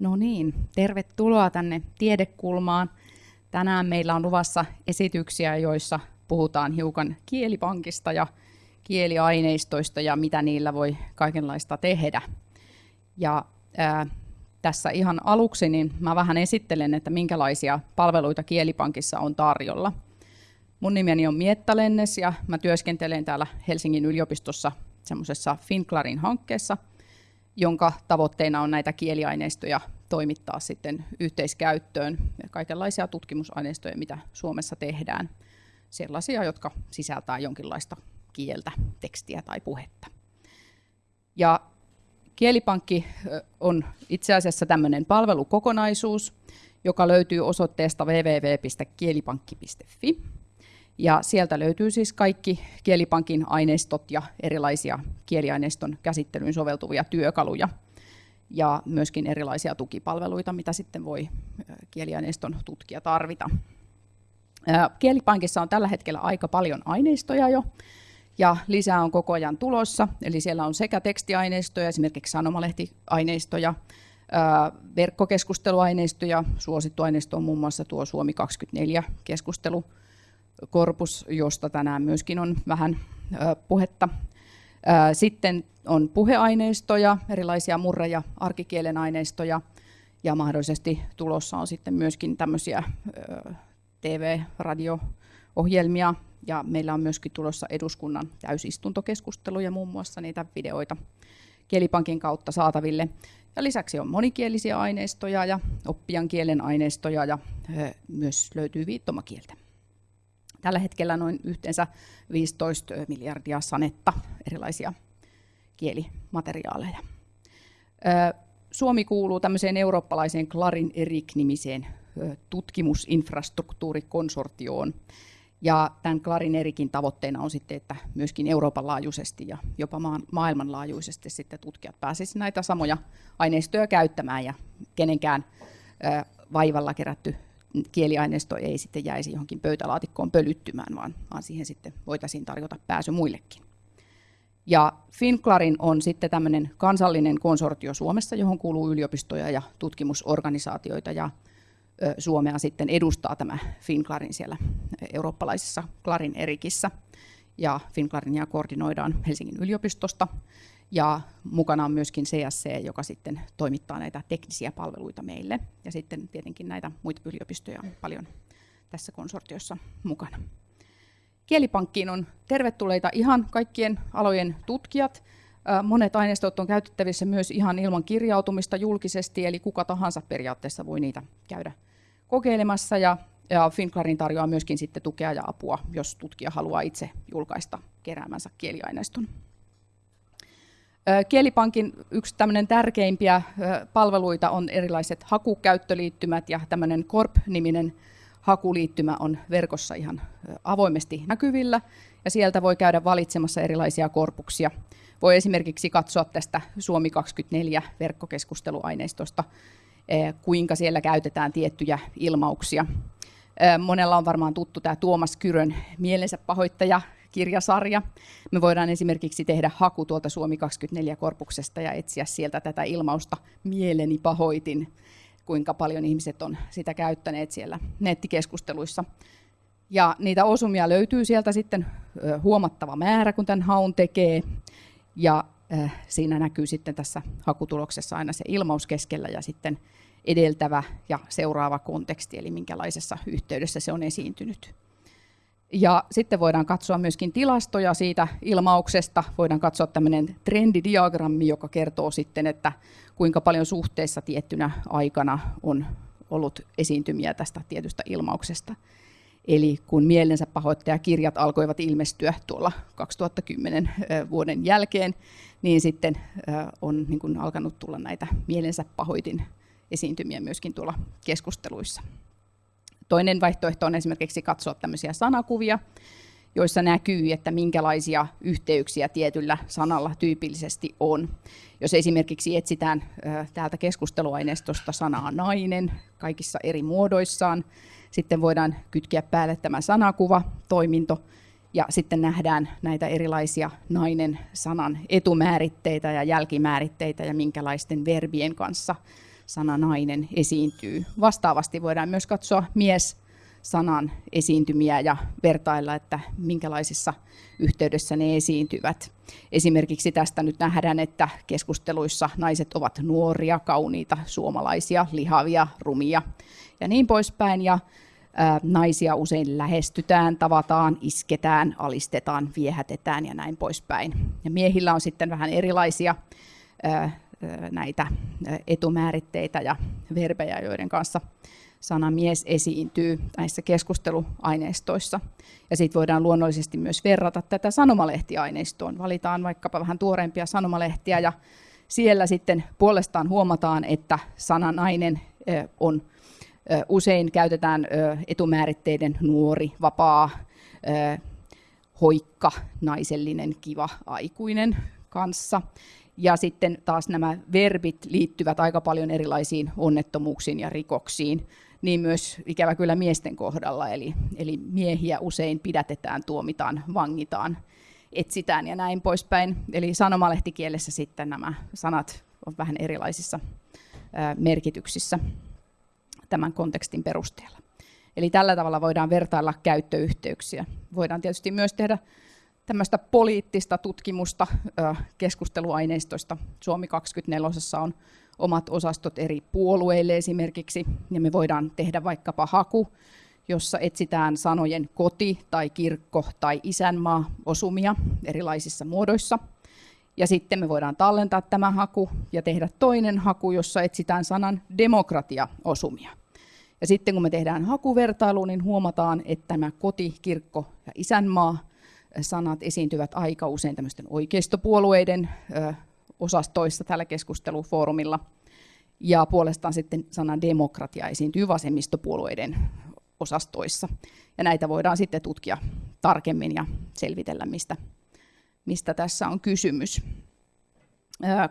No niin, tervetuloa tänne Tiedekulmaan. Tänään meillä on luvassa esityksiä, joissa puhutaan hiukan kielipankista ja kieliaineistoista ja mitä niillä voi kaikenlaista tehdä. Ja ää, tässä ihan aluksi niin mä vähän esittelen, että minkälaisia palveluita Kielipankissa on tarjolla. Mun nimeni on Mietta Lennes ja mä työskentelen täällä Helsingin yliopistossa semmoisessa Finclarin hankkeessa, jonka tavoitteena on näitä kieliaineistoja toimittaa sitten yhteiskäyttöön kaikenlaisia tutkimusaineistoja, mitä Suomessa tehdään, sellaisia, jotka sisältää jonkinlaista kieltä, tekstiä tai puhetta. Ja Kielipankki on itse asiassa tämmöinen palvelukokonaisuus, joka löytyy osoitteesta www.kielipankki.fi. Ja sieltä löytyy siis kaikki Kielipankin aineistot ja erilaisia kieliaineiston käsittelyyn soveltuvia työkaluja ja myöskin erilaisia tukipalveluita, mitä sitten voi kieliaineiston tutkija tarvita. Kielipankissa on tällä hetkellä aika paljon aineistoja jo, ja lisää on koko ajan tulossa. Eli siellä on sekä tekstiaineistoja, esimerkiksi sanomalehtiaineistoja, verkkokeskusteluaineistoja, suosittu aineisto on muun muassa tuo Suomi 24 keskustelukorpus, josta tänään myöskin on vähän puhetta. Sitten on puheaineistoja, erilaisia murre- ja arkikielen aineistoja, ja mahdollisesti tulossa on sitten myöskin tämmöisiä TV-radio-ohjelmia, ja meillä on myöskin tulossa eduskunnan täysistuntokeskusteluja, muun muassa niitä videoita Kielipankin kautta saataville. Ja lisäksi on monikielisiä aineistoja ja oppijan kielen aineistoja ja myös löytyy viittomakieltä. Tällä hetkellä noin yhteensä 15 miljardia sanetta erilaisia kielimateriaaleja. Suomi kuuluu tämmöiseen eurooppalaiseen Clarin Erik-nimiseen tutkimusinfrastruktuurikonsortioon, ja tämän Clarin Erikin tavoitteena on sitten, että myöskin Euroopan laajuisesti ja jopa maailmanlaajuisesti sitten tutkijat pääsisivät näitä samoja aineistoja käyttämään ja kenenkään vaivalla kerätty kieliaineisto ei sitten jäisi johonkin pöytälaatikkoon pölyttymään, vaan, vaan siihen sitten voitaisiin tarjota pääsy muillekin. Ja FinClarin on sitten tämmöinen kansallinen konsortio Suomessa, johon kuuluu yliopistoja ja tutkimusorganisaatioita ja Suomea sitten edustaa tämä FinClarin siellä eurooppalaisessa Clarin Erikissä. Ja FinClarinia koordinoidaan Helsingin yliopistosta. Ja mukana on myöskin CSC, joka sitten toimittaa näitä teknisiä palveluita meille. Ja sitten tietenkin näitä muita yliopistoja on paljon tässä konsortiossa mukana. Kielipankkiin on tervetulleita ihan kaikkien alojen tutkijat. Monet aineistot on käytettävissä myös ihan ilman kirjautumista julkisesti, eli kuka tahansa periaatteessa voi niitä käydä kokeilemassa ja, ja Finclarin tarjoaa myöskin sitten tukea ja apua, jos tutkija haluaa itse julkaista keräämänsä kieliaineiston. Kielipankin yksi tämmöinen tärkeimpiä palveluita on erilaiset hakukäyttöliittymät ja tämmöinen Corp-niminen hakuliittymä on verkossa ihan avoimesti näkyvillä ja sieltä voi käydä valitsemassa erilaisia korpuksia. Voi esimerkiksi katsoa tästä Suomi 24 verkkokeskusteluaineistosta kuinka siellä käytetään tiettyjä ilmauksia. Monella on varmaan tuttu tämä Tuomas Kyrön mielensä pahoittaja kirjasarja. Me voidaan esimerkiksi tehdä haku tuolta Suomi 24-korpuksesta ja etsiä sieltä tätä ilmausta mieleni pahoitin, kuinka paljon ihmiset on sitä käyttäneet siellä nettikeskusteluissa. Ja niitä osumia löytyy sieltä sitten huomattava määrä, kun tämän haun tekee. Ja siinä näkyy sitten tässä hakutuloksessa aina se ilmaus keskellä ja sitten edeltävä ja seuraava konteksti, eli minkälaisessa yhteydessä se on esiintynyt. Ja sitten voidaan katsoa myöskin tilastoja siitä ilmauksesta. Voidaan katsoa tämmöinen trendidiagrammi, joka kertoo sitten, että kuinka paljon suhteessa tiettynä aikana on ollut esiintymiä tästä tietystä ilmauksesta. Eli kun mielensä pahoittajakirjat alkoivat ilmestyä tuolla 2010 vuoden jälkeen, niin sitten on niin kuin alkanut tulla näitä mielensä pahoitin esiintymiä myöskin tuolla keskusteluissa. Toinen vaihtoehto on esimerkiksi katsoa tämmöisiä sanakuvia, joissa näkyy, että minkälaisia yhteyksiä tietyllä sanalla tyypillisesti on. Jos esimerkiksi etsitään täältä keskusteluaineistosta sanaa nainen kaikissa eri muodoissaan, sitten voidaan kytkeä päälle tämä sanakuva, toiminto, ja sitten nähdään näitä erilaisia nainen sanan etumääritteitä ja jälkimääritteitä ja minkälaisten verbien kanssa sana nainen esiintyy. Vastaavasti voidaan myös katsoa mies sanan esiintymiä ja vertailla, että minkälaisessa yhteydessä ne esiintyvät. Esimerkiksi tästä nyt nähdään, että keskusteluissa naiset ovat nuoria, kauniita, suomalaisia, lihavia, rumia ja niin poispäin. Ja naisia usein lähestytään, tavataan, isketään, alistetaan, viehätetään ja näin poispäin. Ja miehillä on sitten vähän erilaisia näitä etumääritteitä ja verbejä, joiden kanssa sana mies esiintyy näissä keskusteluaineistoissa. Ja sitten voidaan luonnollisesti myös verrata tätä sanomalehtiaineistoon. Valitaan vaikkapa vähän tuoreempia sanomalehtiä ja siellä sitten puolestaan huomataan, että sana nainen on usein käytetään etumääritteiden nuori, vapaa, hoikka, naisellinen, kiva, aikuinen kanssa. Ja sitten taas nämä verbit liittyvät aika paljon erilaisiin onnettomuuksiin ja rikoksiin niin myös ikävä kyllä miesten kohdalla. Eli, eli miehiä usein pidätetään, tuomitaan, vangitaan, etsitään ja näin poispäin. Eli sanomalehtikielessä sitten nämä sanat ovat vähän erilaisissa merkityksissä tämän kontekstin perusteella. Eli tällä tavalla voidaan vertailla käyttöyhteyksiä. Voidaan tietysti myös tehdä tämmöistä poliittista tutkimusta keskusteluaineistoista. Suomi 24 on omat osastot eri puolueille esimerkiksi, ja me voidaan tehdä vaikkapa haku, jossa etsitään sanojen koti tai kirkko tai isänmaa osumia erilaisissa muodoissa. Ja sitten me voidaan tallentaa tämä haku ja tehdä toinen haku, jossa etsitään sanan demokratia-osumia. Ja sitten kun me tehdään hakuvertailu, niin huomataan, että tämä koti, kirkko ja isänmaa sanat esiintyvät aika usein tämmöisten oikeistopuolueiden osastoissa tällä keskustelufoorumilla. Ja puolestaan sitten sana demokratia esiintyy vasemmistopuolueiden osastoissa. Ja näitä voidaan sitten tutkia tarkemmin ja selvitellä, mistä, mistä tässä on kysymys.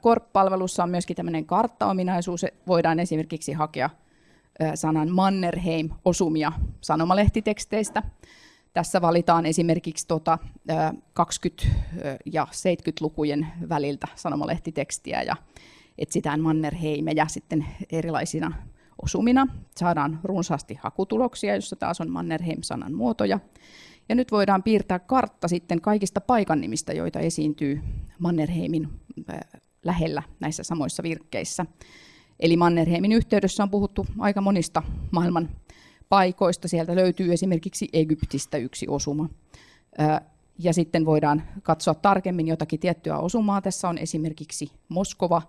Korp-palvelussa on myöskin tämmöinen karttaominaisuus. Voidaan esimerkiksi hakea sanan Mannerheim-osumia sanomalehtiteksteistä. Tässä valitaan esimerkiksi tuota 20- ja 70-lukujen väliltä sanomalehtitekstiä ja etsitään Mannerheimeja sitten erilaisina osumina. Saadaan runsaasti hakutuloksia, jossa taas on Mannerheim-sanan muotoja. Ja nyt voidaan piirtää kartta sitten kaikista paikannimistä, joita esiintyy Mannerheimin lähellä näissä samoissa virkkeissä. Eli Mannerheimin yhteydessä on puhuttu aika monista maailman paikoista. Sieltä löytyy esimerkiksi Egyptistä yksi osuma. Ja sitten voidaan katsoa tarkemmin jotakin tiettyä osumaa. Tässä on esimerkiksi Moskova,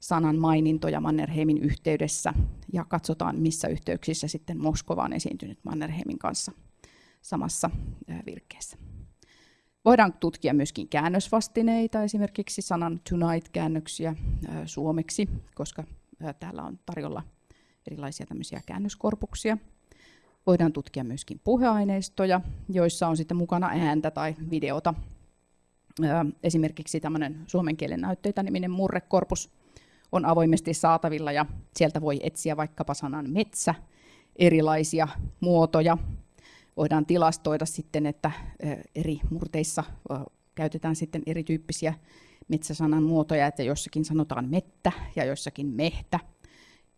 sanan mainintoja Mannerheimin yhteydessä ja katsotaan, missä yhteyksissä sitten Moskova on esiintynyt Mannerheimin kanssa samassa virkkeessä. Voidaan tutkia myöskin käännösvastineita, esimerkiksi sanan tonight-käännöksiä suomeksi, koska täällä on tarjolla erilaisia tämmöisiä käännöskorpuksia. Voidaan tutkia myöskin puheaineistoja, joissa on sitten mukana ääntä tai videota. Esimerkiksi tämmöinen suomen kielen näytteitä niminen murrekorpus on avoimesti saatavilla ja sieltä voi etsiä vaikkapa sanan metsä, erilaisia muotoja. Voidaan tilastoida sitten, että eri murteissa käytetään sitten erityyppisiä metsäsanan muotoja, että jossakin sanotaan mettä ja jossakin mehtä.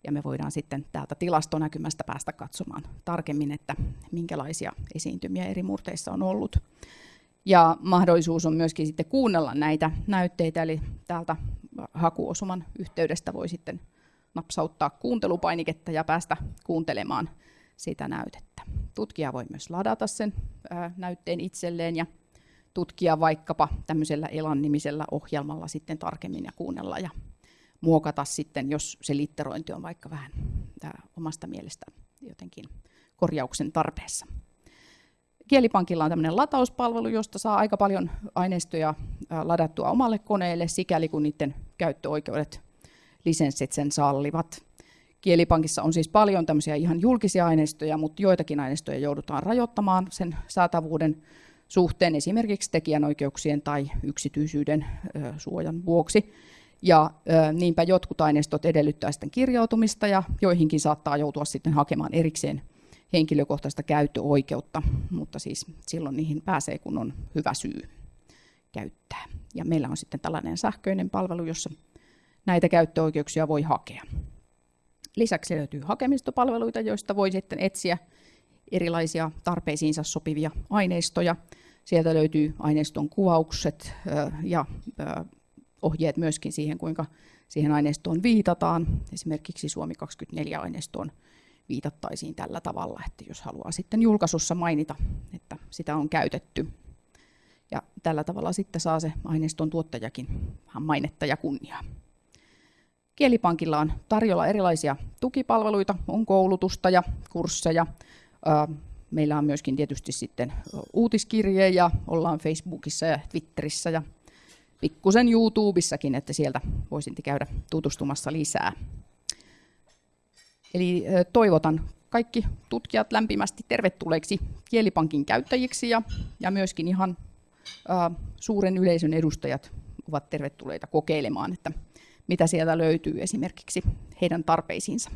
Ja me voidaan sitten täältä tilastonäkymästä päästä katsomaan tarkemmin, että minkälaisia esiintymiä eri murteissa on ollut. Ja mahdollisuus on myöskin sitten kuunnella näitä näytteitä, eli täältä hakuosuman yhteydestä voi sitten napsauttaa kuuntelupainiketta ja päästä kuuntelemaan sitä näytettä. Tutkija voi myös ladata sen näytteen itselleen ja tutkia vaikkapa tämmöisellä Elan-nimisellä ohjelmalla sitten tarkemmin ja kuunnella ja muokata sitten, jos se litterointi on vaikka vähän omasta mielestä jotenkin korjauksen tarpeessa. Kielipankilla on tämmöinen latauspalvelu, josta saa aika paljon aineistoja ladattua omalle koneelle, sikäli kun niiden käyttöoikeudet, lisenssit sen sallivat. Kielipankissa on siis paljon tämmöisiä ihan julkisia aineistoja, mutta joitakin aineistoja joudutaan rajoittamaan sen saatavuuden suhteen esimerkiksi tekijänoikeuksien tai yksityisyyden suojan vuoksi. Ja niinpä jotkut aineistot edellyttää sitten kirjautumista ja joihinkin saattaa joutua sitten hakemaan erikseen henkilökohtaista käyttöoikeutta, mutta siis silloin niihin pääsee, kun on hyvä syy käyttää. Ja meillä on sitten tällainen sähköinen palvelu, jossa näitä käyttöoikeuksia voi hakea. Lisäksi löytyy hakemistopalveluita, joista voi sitten etsiä erilaisia tarpeisiinsa sopivia aineistoja. Sieltä löytyy aineiston kuvaukset ja ohjeet myöskin siihen, kuinka siihen aineistoon viitataan. Esimerkiksi Suomi 24-aineistoon viitattaisiin tällä tavalla, että jos haluaa sitten julkaisussa mainita, että sitä on käytetty. Ja tällä tavalla sitten saa se aineiston tuottajakin vähän mainetta ja kunniaa. Kielipankilla on tarjolla erilaisia tukipalveluita, on koulutusta ja kursseja. Meillä on myöskin tietysti sitten uutiskirje ollaan Facebookissa ja Twitterissä ja pikkusen YouTubessakin, että sieltä voisin käydä tutustumassa lisää. Eli toivotan kaikki tutkijat lämpimästi tervetulleiksi Kielipankin käyttäjiksi ja, ja myöskin ihan ä, suuren yleisön edustajat ovat tervetulleita kokeilemaan, että mitä sieltä löytyy esimerkiksi heidän tarpeisiinsa.